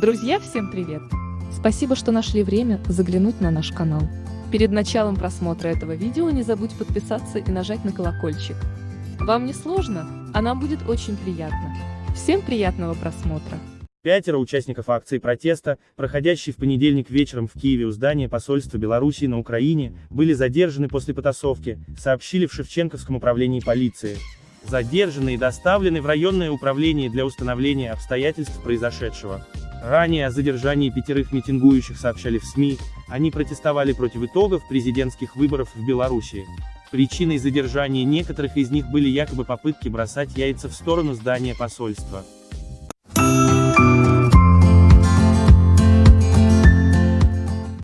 Друзья, всем привет! Спасибо, что нашли время заглянуть на наш канал. Перед началом просмотра этого видео не забудь подписаться и нажать на колокольчик. Вам не сложно, а нам будет очень приятно. Всем приятного просмотра! Пятеро участников акции протеста, проходящей в понедельник вечером в Киеве у здания посольства Белоруссии на Украине, были задержаны после потасовки, сообщили в Шевченковском управлении полиции. Задержаны и доставлены в районное управление для установления обстоятельств произошедшего. Ранее о задержании пятерых митингующих сообщали в СМИ, они протестовали против итогов президентских выборов в Беларуси. Причиной задержания некоторых из них были якобы попытки бросать яйца в сторону здания посольства.